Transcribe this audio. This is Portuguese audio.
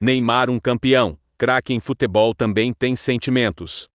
Neymar um campeão, craque em futebol também tem sentimentos.